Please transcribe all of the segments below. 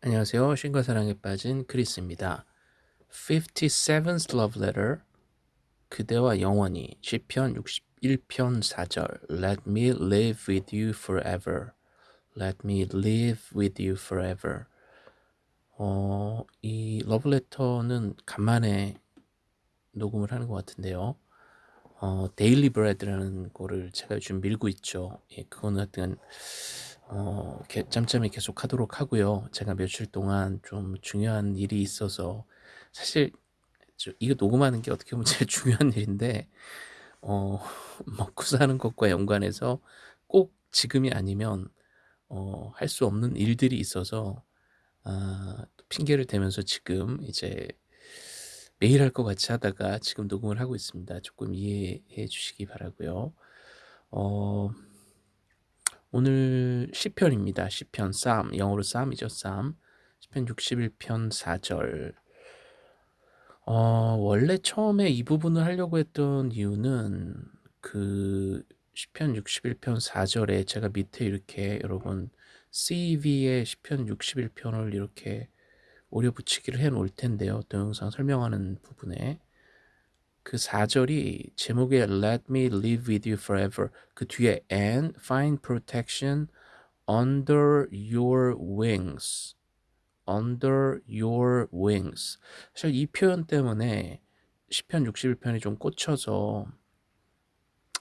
안녕하세요. 신과 사랑에 빠진 크리스입니다. 57th Love Letter 그대와 영원히 시편 61편 4절 Let me live with you forever. Let me live with you forever. 어, 이 러브레터는 간만에 녹음을 하는 것 같은데요. 어, Daily Bread라는 거를 제가 요즘 밀고 있죠. 예, 그거는 하여튼 어, 짬짬이 계속 하도록 하고요. 제가 며칠 동안 좀 중요한 일이 있어서 사실 이거 녹음하는 게 어떻게 보면 제일 중요한 일인데 어, 먹고 사는 것과 연관해서 꼭 지금이 아니면 어, 할 수 없는 일들이 있어서 아, 핑계를 대면서 지금 이제 매일 할 것 같이 하다가 지금 녹음을 하고 있습니다. 조금 이해해 주시기 바라고요. 어, 오늘 시편입니다. 시편 쌈 영어로 쌈이죠. 쌈 시편 61편 4절 어, 원래 처음에 이 부분을 하려고 했던 이유는 그 시편 61편 4절에 제가 밑에 이렇게 여러분 CV의 시편 61편을 이렇게 오려 붙이기를 해 놓을 텐데요. 동영상 설명하는 부분에 그 4절이 제목에 Let me live with you forever 그 뒤에 and find protection under your wings under your wings 사실 이 표현 때문에 10편 61편이 좀 꽂혀서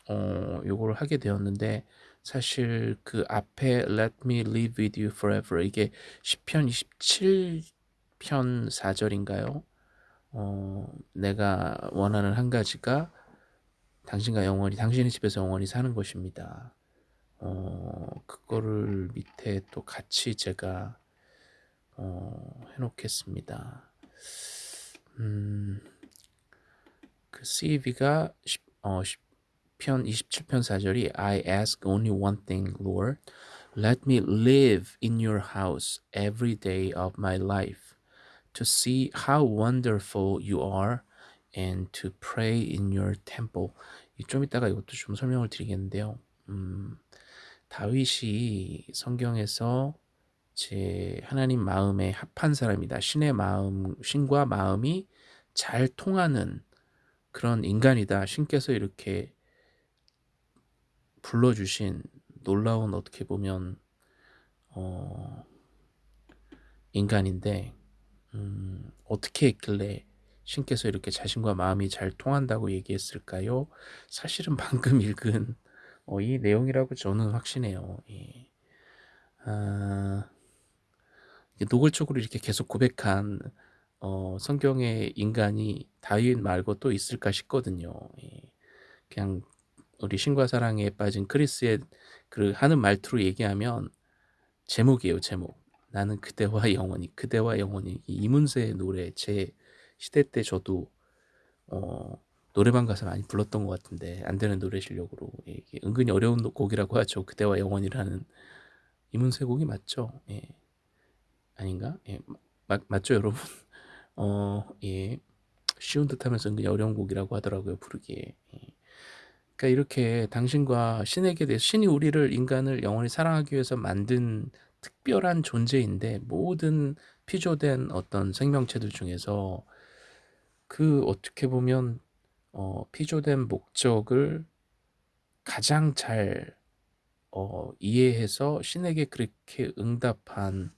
어, 요거를 하게 되었는데 사실 그 앞에 Let me live with you forever 이게 10편 27편 4절인가요? 어, 내가 원하는 한 가지가 당신과 영원히 당신의 집에서 영원히 사는 것입니다. 어, 그거를 밑에 또 같이 제가 어, 해놓겠습니다. 음, 그 CV가 10, 어, 10편 27편 4절이 I ask only one thing, Lord. Let me live in your house every day of my life to see how wonderful you are and to pray in your temple. 좀 이따가 이것도 좀 설명을 드리겠는데요. 음, 다윗이 성경에서 제 하나님 마음에 합한 사람이다. 신의 마음, 신과 마음이 잘 통하는 그런 인간이다. 신께서 이렇게 불러주신 놀라운 어떻게 보면 어, 인간인데 음, 어떻게 했길래 신께서 이렇게 자신과 마음이 잘 통한다고 얘기했을까요? 사실은 방금 읽은 어, 이 내용이라고 저는 확신해요. 예. 아, 노골적으로 이렇게 계속 고백한 어, 성경의 인간이 다윗 말고 또 있을까 싶거든요. 예. 그냥 우리 신과 사랑에 빠진 크리스의 그 하는 말투로 얘기하면 제목이에요, 제목. 나는 그대와 영원히, 그대와 영원히 이문세의 노래 제 시대 때 저도 어, 노래방 가서 많이 불렀던 것 같은데 안 되는 노래 실력으로 예, 은근히 어려운 곡이라고 하죠. 그대와 영원이라는 이문세 곡이 맞죠? 예. 아닌가? 예, 마, 맞죠, 여러분? 어, 예. 쉬운 듯하면서 은근히 어려운 곡이라고 하더라고요, 부르기에. 예. 그러니까 이렇게 당신과 신에게 대해 신이 우리를 인간을 영원히 사랑하기 위해서 만든 특별한 존재인데 모든 피조된 어떤 생명체들 중에서 그 어떻게 보면 어, 피조된 목적을 가장 잘 어, 이해해서 신에게 그렇게 응답한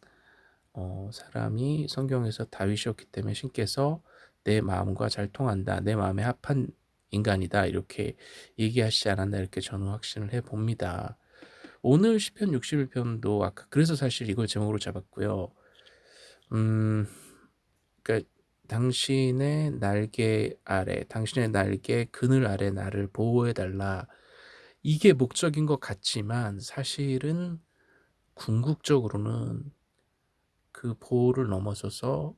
어, 사람이 성경에서 다윗이었기 때문에 신께서 내 마음과 잘 통한다. 내 마음에 합한 인간이다. 이렇게 얘기하시지 않았나 이렇게 저는 확신을 해봅니다. 오늘 10편 61편도 아까 그래서 사실 이걸 제목으로 잡았고요. 음, 그러니까 당신의 날개 아래, 당신의 날개 그늘 아래 나를 보호해 달라. 이게 목적인 것 같지만 사실은 궁극적으로는 그 보호를 넘어서서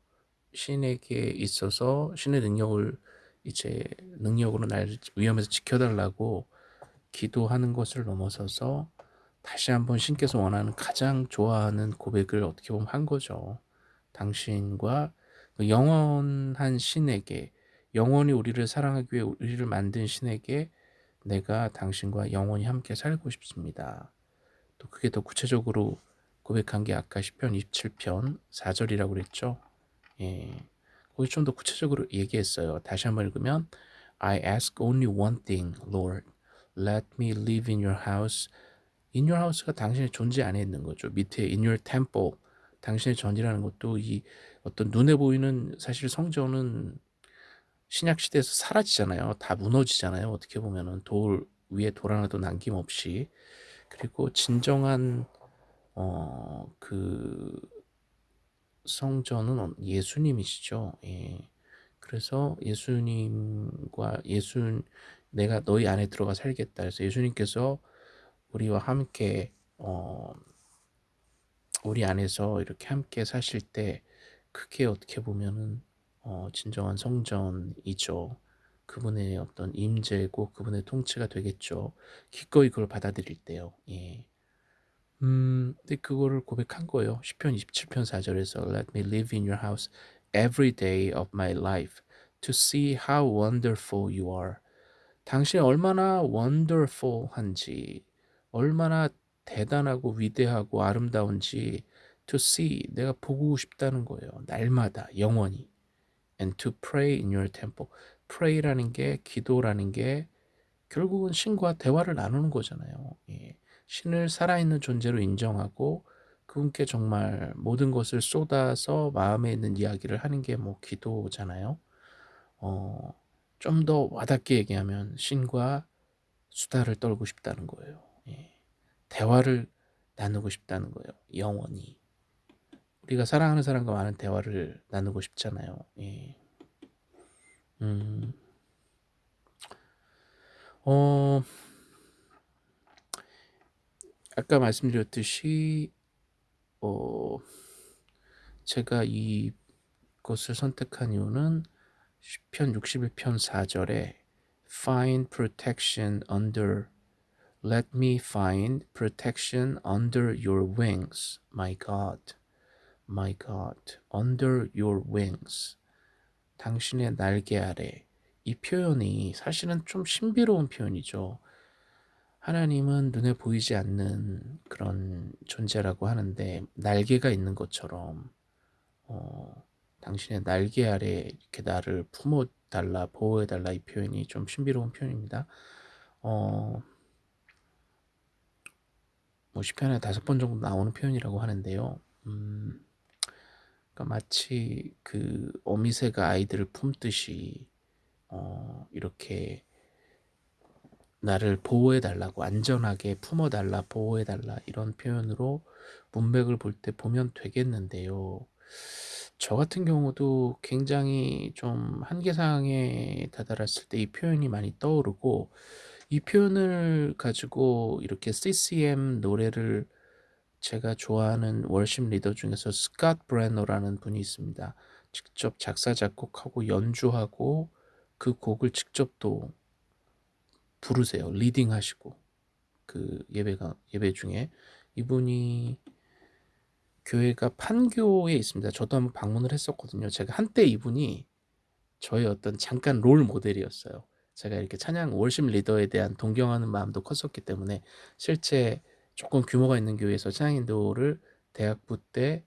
신에게 있어서 신의 능력을 이제 능력으로 날 위험에서 지켜달라고 기도하는 것을 넘어서서 다시 한번 신께서 원하는 가장 좋아하는 고백을 어떻게 보면 한 거죠. 당신과 그 영원한 신에게 영원히 우리를 사랑하기 위해 우리를 만든 신에게 내가 당신과 영원히 함께 살고 싶습니다. 또 그게 더 구체적으로 고백한 게 아까 시편 27편 4절이라고 그랬죠. 예. 거기 좀 더 구체적으로 얘기했어요. 다시 한번 읽으면 I ask only one thing, Lord. Let me live in your house. In your house가 당신의 존재 안에 있는 거죠. 밑에 in your temple. 당신의 전이라는 것도 이 어떤 눈에 보이는 사실 성전은 신약 시대에서 사라지잖아요. 다 무너지잖아요. 어떻게 보면은 돌 위에 돌 하나도 남김없이 그리고 진정한 어 그 성전은 예수님이시죠. 예. 그래서 예수님과 예수 내가 너희 안에 들어가 살겠다. 그래서 예수님께서 우리와 함께 어 우리 안에서 이렇게 함께 사실 때 그게 어떻게 보면은 어 진정한 성전이죠. 그분의 어떤 임재고 그분의 통치가 되겠죠. 기꺼이 그걸 받아들일 때요. 예. 음, 근데 그거를 고백한 거예요. 시편 27편 4절에서 Let me live in your house every day of my life to see how wonderful you are. 당신이 얼마나 wonderful한지, 얼마나 대단하고 위대하고 아름다운지 to see 내가 보고 싶다는 거예요. 날마다 영원히. And to pray in your temple. pray라는 게 기도라는 게 결국은 신과 대화를 나누는 거잖아요. 예. 신을 살아있는 존재로 인정하고 그분께 정말 모든 것을 쏟아서 마음에 있는 이야기를 하는 게 뭐 기도잖아요. 어, 좀 더 와닿게 얘기하면 신과 수다를 떨고 싶다는 거예요. 예. 대화를 나누고 싶다는 거예요. 영원히. 우리가 사랑하는 사람과 많은 대화를 나누고 싶잖아요. 예. 음, 어, 아까 말씀드렸듯이, 어, 제가 이것을 선택한 이유는 시편 61편 4절에 find protection under let me find protection under your wings my god my god under your wings 당신의 날개 아래 이 표현이 사실은 좀 신비로운 표현이죠. 하나님은 눈에 보이지 않는 그런 존재라고 하는데 날개가 있는 것처럼 어, 당신의 날개 아래 이렇게 나를 품어달라 보호해달라 이 표현이 좀 신비로운 표현입니다. 어, 뭐 시편에 다섯 번 정도 나오는 표현이라고 하는데요. 음, 그러니까 마치 그 어미새가 아이들을 품듯이 어, 이렇게 나를 보호해달라고 안전하게 품어달라 보호해달라 이런 표현으로 문맥을 볼 때 보면 되겠는데요. 저 같은 경우도 굉장히 좀 한계상에 다다랐을 때 이 표현이 많이 떠오르고 이 표현을 가지고 이렇게 CCM 노래를 제가 좋아하는 worship 리더 중에서 스캇 브레너라는 분이 있습니다. 직접 작사 작곡하고 연주하고 그 곡을 직접 또 부르세요. leading 하시고 그 예배가 예배 중에 이분이 교회가 판교에 있습니다. 저도 한번 방문을 했었거든요. 제가 한때 이분이 저의 어떤 잠깐 롤 모델이었어요. 제가 이렇게 찬양 월십 리더에 대한 동경하는 마음도 컸었기 때문에 실제 조금 규모가 있는 교회에서 찬양 인도를 대학부 때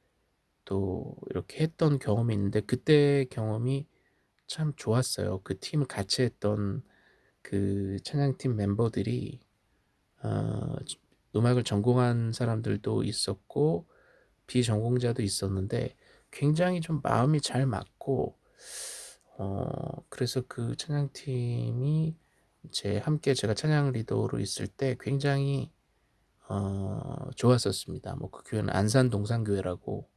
또 이렇게 했던 경험이 있는데 그때 경험이 참 좋았어요. 그 팀을 같이 했던 그 찬양팀 멤버들이 어, 음악을 전공한 사람들도 있었고 비전공자도 있었는데 굉장히 좀 마음이 잘 맞고 어, 그래서 그 찬양팀이 제 함께 제가 찬양 리더로 있을 때 굉장히 어, 좋았었습니다. 뭐 그 교회는 안산 동산교회라고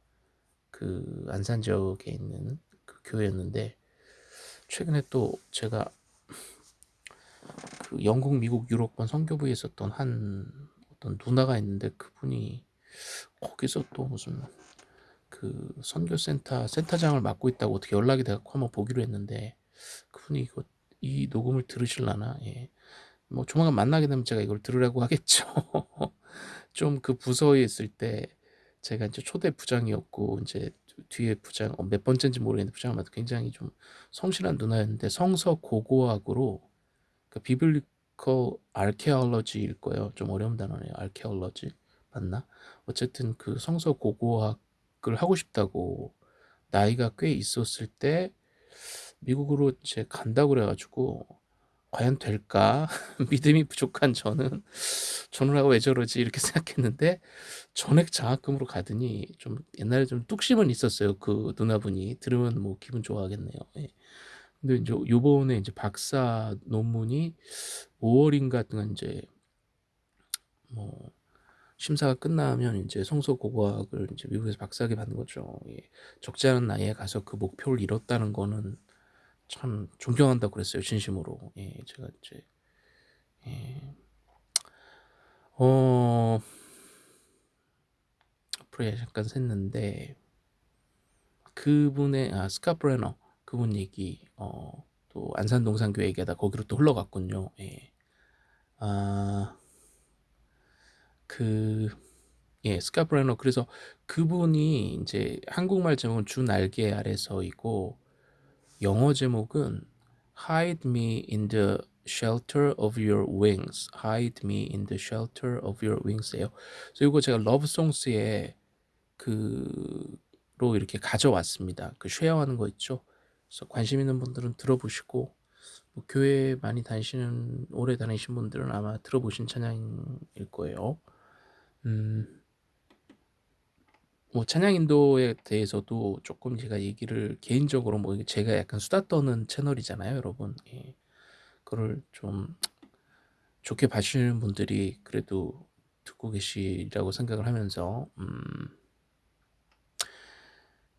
그 안산 지역에 있는 그 교회였는데 최근에 또 제가 그 영국, 미국, 유럽권 선교부에 있었던 한 어떤 누나가 있는데 그분이 거기서 또 무슨 그 선교센터 센터장을 맡고 있다고 어떻게 연락이 돼갖고 한번 보기로 했는데 그분이 이거 이 녹음을 들으실라나 예. 뭐 조만간 만나게 되면 제가 이걸 들으라고 하겠죠. 좀 그 부서에 있을 때 제가 이제 초대 부장이었고 이제 뒤에 부장 어, 몇 번째인지 모르겠는데 부장을 맡아 굉장히 좀 성실한 누나였는데 성서 고고학으로 그 비블리컬 아케올로지일 거예요. 좀 어려운 단어네요. 아케올로지 맞나? 어쨌든 그 성서 고고학 을 하고 싶다고 나이가 꽤 있었을 때 미국으로 이제 간다고 그래 가지고 '과연 될까?' 믿음이 부족한 저는 '저놈하고 왜 저러지?' 이렇게 생각했는데 전액 장학금으로 가더니 좀 옛날에 좀 뚝심은 있었어요 그 누나분이. 들으면 뭐 기분 좋아하겠네요. 예. 근데 인제 요번에 인제 박사 논문이 5 월인가 하여튼간 인제 뭐 심사가 끝나면 인제 성서 고고학을 인제 미국에서 박사학위 받는 거죠. 예. 적지 않은 나이에 가서 그 목표를 이뤘다는 거는 참 존경한다고 그랬어요 진심으로. 예. 제가 인제 예. 어 앞으로 잠깐 샜는데 그분의 아 스캇 브레너 그분 얘기 어 또 안산 동산교회 얘기하다 거기로 또 흘러갔군요. 예. 아 그예 브레너 그래서 그분이 인제 한국말 제목은 주 날개 아래서이고 영어 제목은 Hide me in the shelter of your wings. Hide me in the shelter of your wings예요. 그래서 요거 제가 러브송스에 그로 이렇게 가져왔습니다. 그 쉐어하는 거 있죠. 그래서 관심 있는 분들은 들어보시고 뭐 교회 많이 다니시는 오래 다니신 분들은 아마 들어보신 찬양일 거예요. 음. 뭐 찬양 인도에 대해서도 조금 제가 얘기를 개인적으로 뭐 제가 약간 수다 떠는 채널이잖아요, 여러분. 예. 그거를 좀 좋게 봐주시는 분들이 그래도 듣고 계시라고 생각을 하면서 음.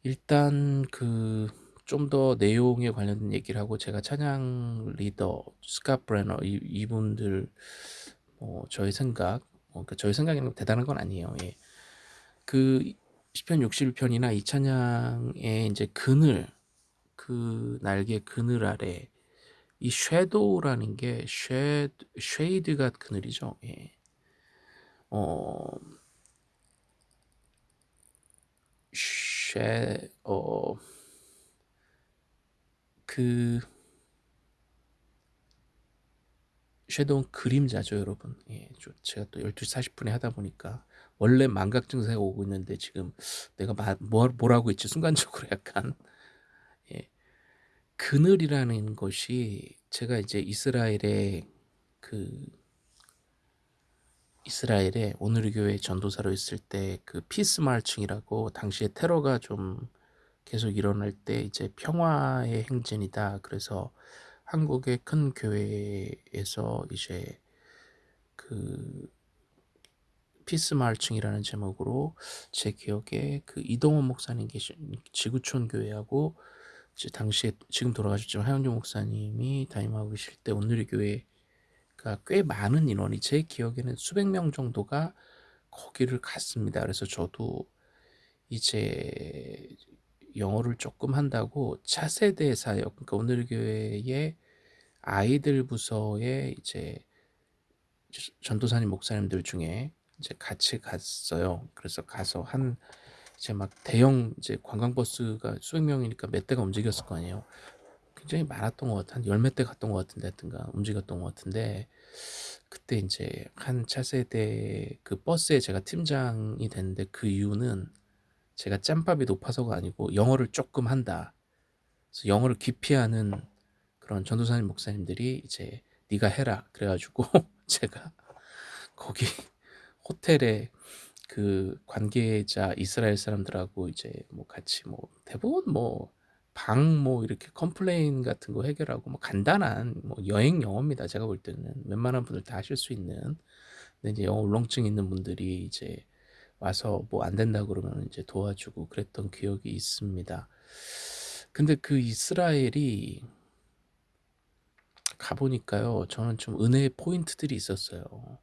일단 그 좀 더 내용에 관련된 얘기를 하고 제가 찬양 리더 이 이분들 뭐 저의 생각 뭐 그러니까 저의 생각이 대단한 건 아니에요. 예. 그 시편 61편이나 이 찬양의 인제 그늘 그 날개 그늘 아래 이 shadow라는 게 쉐 shade가 그늘이죠. 예. 어 쉐 어 그 shadow는 그림자죠, 여러분. 예. 저 제가 또 12시 40분에 하다 보니까 원래 망각 증세가 오고 있는데 지금 내가 마, 뭘, 뭘 하고 있지 순간적으로 약간 예. 그늘이라는 것이 제가 이제 이스라엘의 그 이스라엘에 온누리 교회 전도사로 있을 때 그 peace marching이라고 당시에 테러가 좀 계속 일어날 때 이제 평화의 행진이다. 그래서 한국의 큰 교회에서 이제 그 peace marching이라는 제목으로 제 기억에 그 이동원 목사님 계신 지구촌 교회하고 당시에 지금 돌아가셨지만 하용조 목사님이 담임하고 계실 때 온누리 교회가 꽤 많은 인원이 제 기억에는 수백 명 정도가 거기를 갔습니다. 그래서 저도 이제 영어를 조금 한다고 차세대 사역 그러니까 오늘 교회의 아이들 부서에 이제 전도사님 목사님들 중에 이제 같이 갔어요. 그래서 가서 한 이제 막 대형 이제 관광버스가 수백 명이니까 몇 대가 움직였을 거 아니에요. 굉장히 많았던 것 같아. 한 열 몇 대 갔던 것 같은데 하여튼가 움직였던 것 같은데 그때 이제 한 차세대 그 버스에 제가 팀장이 됐는데 그 이유는 제가 짬밥이 높아서가 아니고 영어를 조금 한다. 그래서 영어를 기피하는 그런 전도사님 목사님들이 이제 네가 해라 그래가지고 제가 거기 호텔에 그 관계자 이스라엘 사람들하고 이제 뭐 같이 뭐 대부분 뭐 방 뭐 이렇게 complain 같은 거 해결하고 뭐 간단한 뭐 여행 영어입니다. 제가 볼 때는 웬만한 분들 다 하실 수 있는. 근데 이제 영어 울렁증 있는 분들이 이제 와서 뭐 안 된다 그러면 이제 도와주고 그랬던 기억이 있습니다. 근데 그 이스라엘이 가보니까요, 저는 좀 은혜의 포인트들이 있었어요.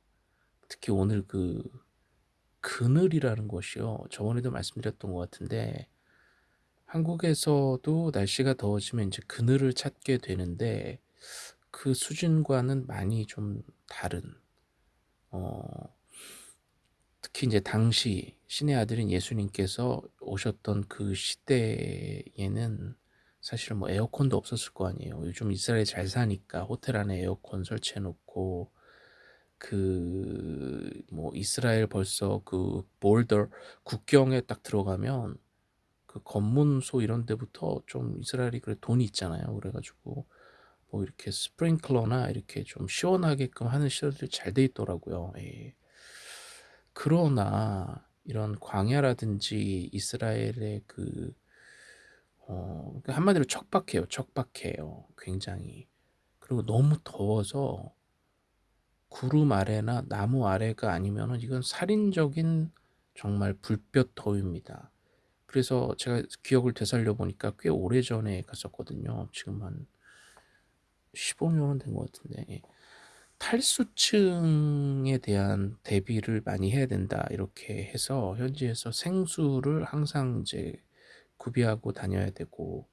특히 오늘 그 그늘이라는 것이요. 저번에도 말씀드렸던 것 같은데 한국에서도 날씨가 더워지면 이제 그늘을 찾게 되는데 그 수준과는 많이 좀 다른 어 특히 이제 당시 신의 아들인 예수님께서 오셨던 그 시대에는 사실 뭐 에어컨도 없었을 거 아니에요. 요즘 이스라엘 잘 사니까 호텔 안에 에어컨 설치해 놓고 그 뭐 이스라엘 벌써 그 border 국경에 딱 들어가면 그 검문소 이런 데부터 좀 이스라엘이 그래 돈이 있잖아요. 그래 가지고 뭐 이렇게 스프링클러나 이렇게 좀 시원하게끔 하는 시설들이 잘 돼 있더라고요. 예. 그러나 이런 광야라든지 이스라엘의 그 어, 그 한마디로 척박해요. 척박해요. 굉장히. 그리고 너무 더워서 구름 아래나 나무 아래가 아니면은 이건 살인적인 정말 불볕 더위입니다. 그래서 제가 기억을 되살려 보니까 꽤 오래전에 갔었거든요. 지금 한 15년은 된 것 같은데 예. 탈수층에 대한 대비를 많이 해야 된다 이렇게 해서 현지에서 생수를 항상 이제 구비하고 다녀야 되고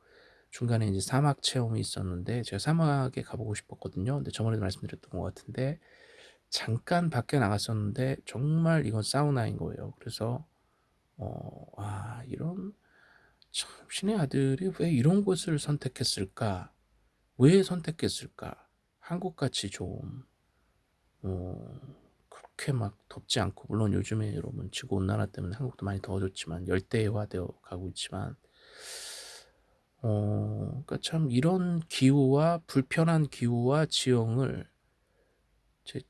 중간에 이제 사막 체험이 있었는데 제가 사막에 가보고 싶었거든요. 근데 저번에도 말씀드렸던 것 같은데 잠깐 밖에 나갔었는데 정말 이건 사우나인 거예요. 그래서 어, 아 이런 참 신의 아들이 왜 이런 곳을 선택했을까? 왜 선택했을까? 한국같이 좀 어, 그렇게 막 덥지 않고 물론 요즘에 여러분 지구 온난화 때문에 한국도 많이 더워졌지만 열대화되어 가고 있지만 어, 그러니까 참 이런 기후와 불편한 기후와 지형을 제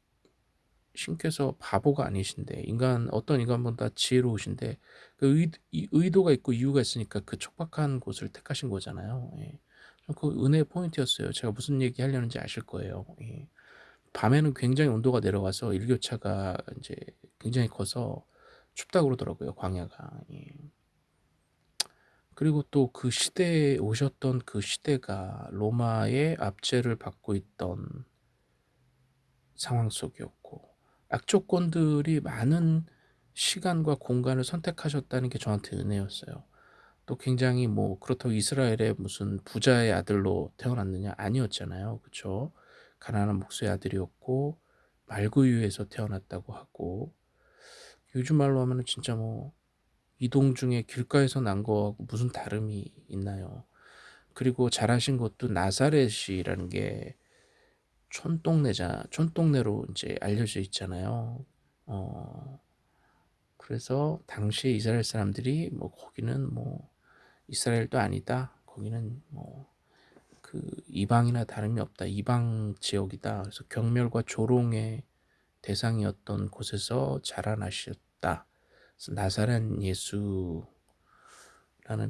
신께서 바보가 아니신데 인간 어떤 인간보다 지혜로우신데 그 의, 의도가 있고 이유가 있으니까 그 척박한 곳을 택하신 거잖아요. 예. 그 은혜의 포인트였어요. 제가 무슨 얘기 하려는지 아실 거예요. 예. 밤에는 굉장히 온도가 내려와서 일교차가 이제 굉장히 커서 춥다 그러더라고요. 광야가. 예. 그리고 또 그 시대에 오셨던 그 시대가 로마의 압제를 받고 있던 상황 속이었고 악조건들이 많은 시간과 공간을 선택하셨다는 게 저한테 은혜였어요. 또 굉장히 뭐 그렇다고 이스라엘의 무슨 부자의 아들로 태어났느냐 아니었잖아요. 그렇죠? 가난한 목수의 아들이었고 말구유에서 태어났다고 하고 요즘 말로 하면은 진짜 뭐 이동 중에 길가에서 난 거하고 무슨 다름이 있나요? 그리고 잘하신 것도 나사렛이라는 게 촌동네자 촌동네로 이제 알려져 있잖아요. 어 그래서 당시에 이스라엘 사람들이 뭐 거기는 뭐 이스라엘도 아니다. 거기는 뭐 그 이방이나 다름이 없다. 이방 지역이다. 그래서 경멸과 조롱의 대상이었던 곳에서 자라나셨다. 나사렛 예수라는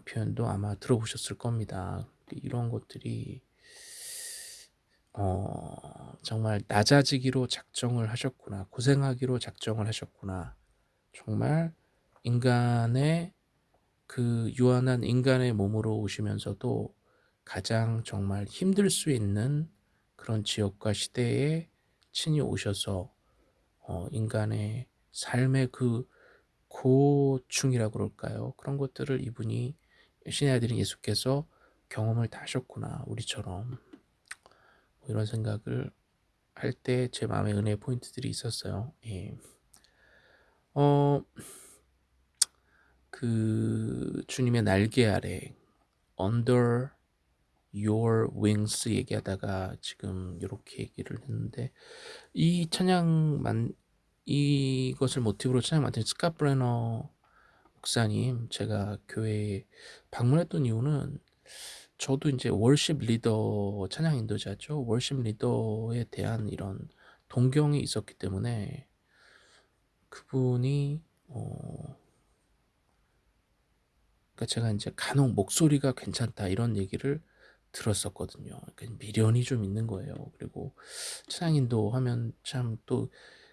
표현도 아마 들어보셨을 겁니다. 이런 것들이 어, 정말 낮아지기로 작정을 하셨구나. 고생하기로 작정을 하셨구나. 정말 인간의 그 유한한 인간의 몸으로 오시면서도 가장 정말 힘들 수 있는 그런 지역과 시대에 친히 오셔서 어, 인간의 삶의 그 고충이라고 그럴까요? 그런 것들을 이분이 신의 아들인 예수께서 경험을 다 하셨구나 우리처럼 뭐 이런 생각을 할 때 제 마음에 은혜의 포인트들이 있었어요. 예. 어, 그 주님의 날개 아래 under your wings 얘기하다가 지금 이렇게 얘기를 했는데 이 찬양만 이것을 모티브로 찬양 만든 스카 브레너 목사님 제가 교회에 방문했던 이유는 저도 이제 월십 리더 찬양 인도자죠. 월십 리더에 대한 이런 동경이 있었기 때문에 그분이 어 그러니까 제가 이제 간혹 목소리가 괜찮다 이런 얘기를 들었었거든요. 미련이 좀 있는 거예요. 그리고 찬양 인도 하면 참 또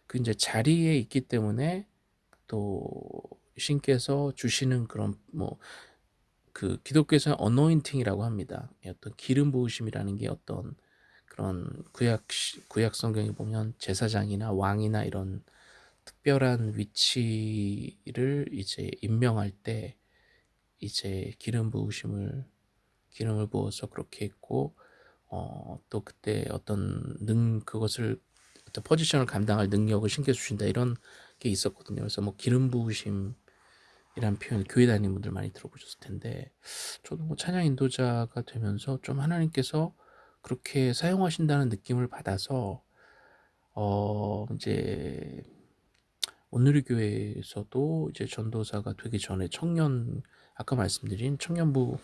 그 이제 자리에 있기 때문에 또 신께서 주시는 그런 뭐 그 기독교에서는 어노인팅이라고 합니다. 어떤 기름 부으심이라는 게 어떤 그런 구약 구약 성경에 보면 제사장이나 왕이나 이런 특별한 위치를 이제 임명할 때 이제 기름 부으심을 기름을 부어서 그렇게 했고 어, 또 그때 어떤 능 그것을 어떤 포지션을 감당할 능력을 신겨 주신다 이런 게 있었거든요. 그래서 뭐 기름 부으심 이란 표현 교회 다니는 분들 많이 들어보셨을 텐데 저도 뭐 찬양 인도자가 되면서 좀 하나님께서 그렇게 사용하신다는 느낌을 받아서 어 인제 온누리 교회에서도 이제 전도사가 되기 전에 청년 아까 말씀드린 청년부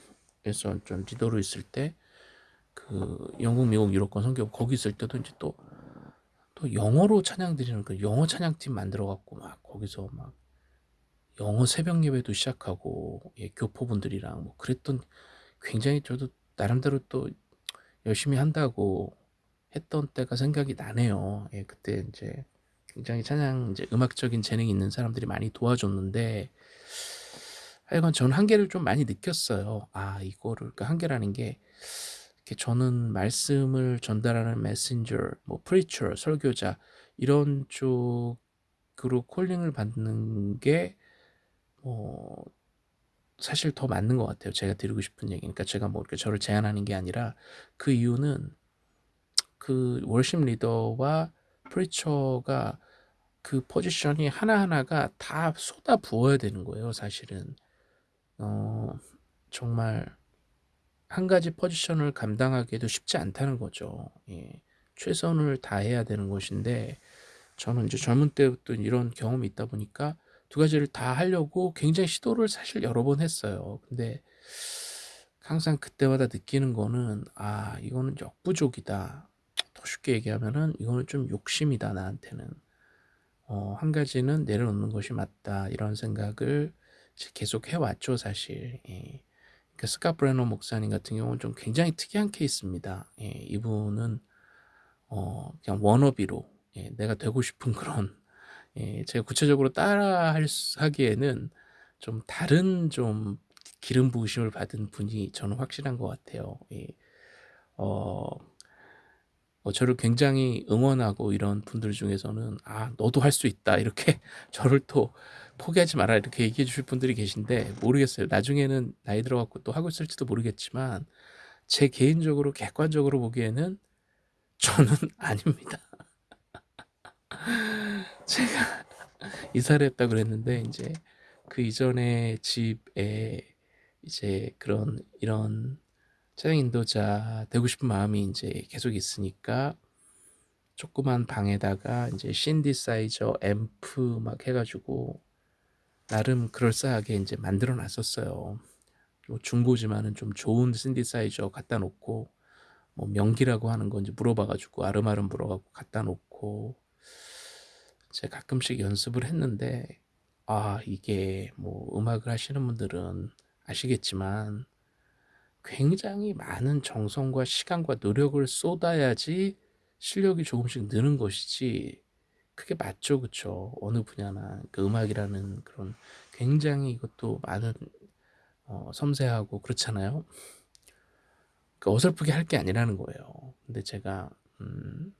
에서 좀 리더로 있을 때 그 영국, 미국, 유럽권 선교 거기 있을 때도 인제 또 또 영어로 찬양 드리는 그 영어 찬양팀 만들어 갖고 막 거기서 막 영어 새벽 예배도 시작하고 예 교포분들이랑 뭐 그랬던 굉장히 저도 나름대로 또 열심히 한다고 했던 때가 생각이 나네요. 예 그때 인제 굉장히 찬양 인제 음악적인 재능이 있는 사람들이 많이 도와줬는데 하여간 저는 한계를 좀 많이 느꼈어요. 아 이거를 그 한계라는 게 저는 말씀을 전달하는 메신저 뭐 preacher 설교자 이런 쪽으로 calling을 받는 게 어 사실 더 맞는 것 같아요. 제가 드리고 싶은 얘기는. 그러니까 제가 뭐 이렇게 저를 제한하는 게 아니라 그 이유는 그 worship 리더와 preacher가 그 포지션이 하나하나가 다 쏟아 부어야 되는 거예요 사실은. 어 정말 한 가지 포지션을 감당하기도 쉽지 않다는 거죠. 예. 최선을 다해야 되는 것인데 저는 인제 젊은 때부터 이런 경험이 있다 보니까 두 가지를 다 하려고 굉장히 시도를 사실 여러 번 했어요. 근데 항상 그때마다 느끼는 거는 '아 이거는 역부족이다.' 더 쉽게 얘기하면은 '이거는 좀 욕심이다 나한테는. 어 한 가지는 내려놓는 것이 맞다.' 이런 생각을 이제 계속 해 왔죠 사실. 예. 그 스캇 브레너 목사님 같은 경우는 좀 굉장히 특이한 케이스입니다. 예 이분은 어 그냥 워너비로 예 내가 되고 싶은 그런 예 제가 구체적으로 따라 하기에는 좀 다른 좀 기름 부으심을 받은 분이 저는 확실한 것 같아요. 예. 어 어 저를 굉장히 응원하고 이런 분들 중에서는 "아 너도 할 수 있다." 이렇게 저를 또 "포기하지 마라." 이렇게 얘기해 주실 분들이 계신데 모르겠어요. 나중에는 나이 들어 갖고 또 하고 있을지도 모르겠지만 제 개인적으로 객관적으로 보기에는 저는 아닙니다. 제가 이사를 했다 그랬는데 인제 그 이전에 집에 이제 그런 이런 찬양 인도자 되고 싶은 마음이 인제 계속 있으니까 조그만 방에다가 인제 신디사이저, 앰프 막 해 가지고 나름 그럴싸하게 인제 만들어 놨었어요. 뭐 중고지만은 좀 좋은 신디사이저 갖다 놓고 뭐 명기라고 하는 거 인제 물어봐 가지고 아름아름 물어 갖고 갖다 놓고 제가 가끔씩 연습을 했는데 아 이게 뭐 음악을 하시는 분들은 아시겠지만 굉장히 많은 정성과 시간과 노력을 쏟아야지 실력이 조금씩 느는 것이지 그게 맞죠. 그쵸? 어느 분야나 그 음악이라는 그런 굉장히 이것도 많은 어 섬세하고 그렇잖아요. 그 어설프게 할 게 아니라는 거예요. 근데 제가 음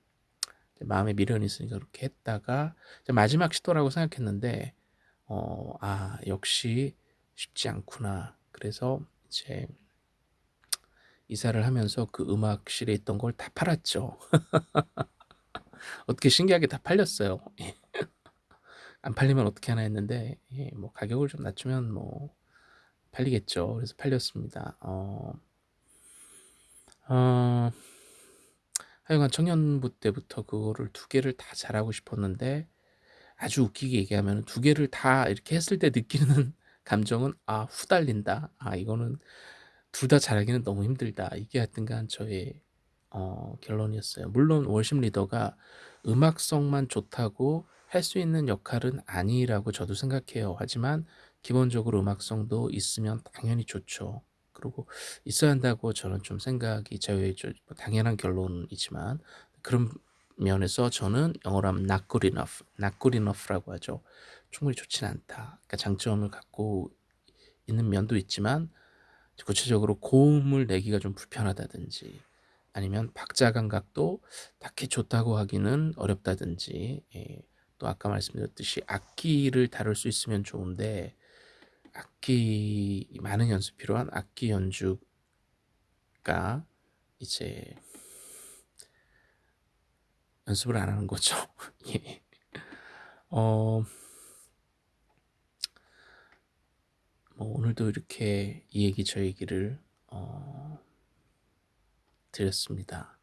마음에 미련이 있으니까 그렇게 했다가 마지막 시도라고 생각했는데 어 '아 역시 쉽지 않구나.' 그래서 이제 이사를 하면서 그 음악실에 있던 걸 다 팔았죠. 어떻게 신기하게 다 팔렸어요. 예. 안 팔리면 어떻게 하나 했는데 예 뭐 가격을 좀 낮추면 뭐 팔리겠죠. 그래서 팔렸습니다. 어 어 하여간 청년부 때부터 그거를 두 개를 다 잘하고 싶었는데 아주 웃기게 얘기하면은 두 개를 다 이렇게 했을 때 느끼는 감정은 '아 후달린다. 아 이거는 둘 다 잘하기는 너무 힘들다.' 이게 하여튼간 저의 어 결론이었어요. 물론 월십 리더가 음악성만 좋다고 할 수 있는 역할은 아니라고 저도 생각해요. 하지만 기본적으로 음악성도 있으면 당연히 좋죠. 그리고 있어야 한다고 저는 좀 생각이 저 당연한 결론이지만 그런 면에서 저는 영어로 하면 not good enough, not good enough라고 하죠. 충분히 좋지는 않다. 그러니까 장점을 갖고 있는 면도 있지만 구체적으로 고음을 내기가 좀 불편하다든지 아니면 박자 감각도 딱히 좋다고 하기는 어렵다든지 예. 또 아까 말씀드렸듯이 악기를 다룰 수 있으면 좋은데 악기 많은 연습 필요한 악기 연주가 이제 연습을 안 하는 거죠. 예. 어 뭐 오늘도 이렇게 이 얘기 저 얘기를 어 드렸습니다.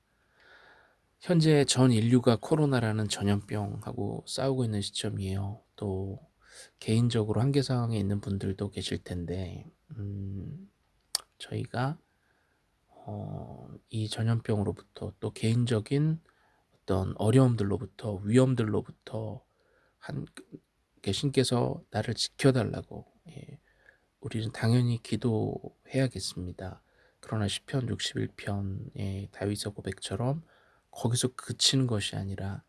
현재 전 인류가 코로나라는 전염병하고 싸우고 있는 시점이에요. 또 개인적으로 한계 상황에 있는 분들도 계실 텐데 음 저희가 어 이 전염병으로부터 또 개인적인 어떤 어려움들로부터 위험들로부터 한그 신께서 나를 지켜 달라고 예 우리는 당연히 기도해야겠습니다. 그러나 시편 61편의 다윗의 고백처럼 거기서 그치는 것이 아니라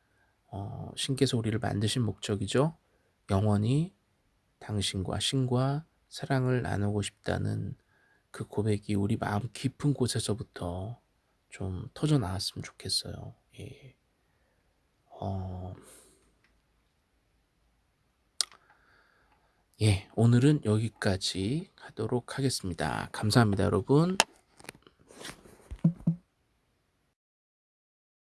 어 신께서 우리를 만드신 목적이죠. 영원히 당신과 신과 사랑을 나누고 싶다는 그 고백이 우리 마음 깊은 곳에서부터 좀 터져 나왔으면 좋겠어요. 예. 어... 예, 오늘은 여기까지 하도록 하겠습니다. 감사합니다, 여러분.